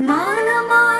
مانما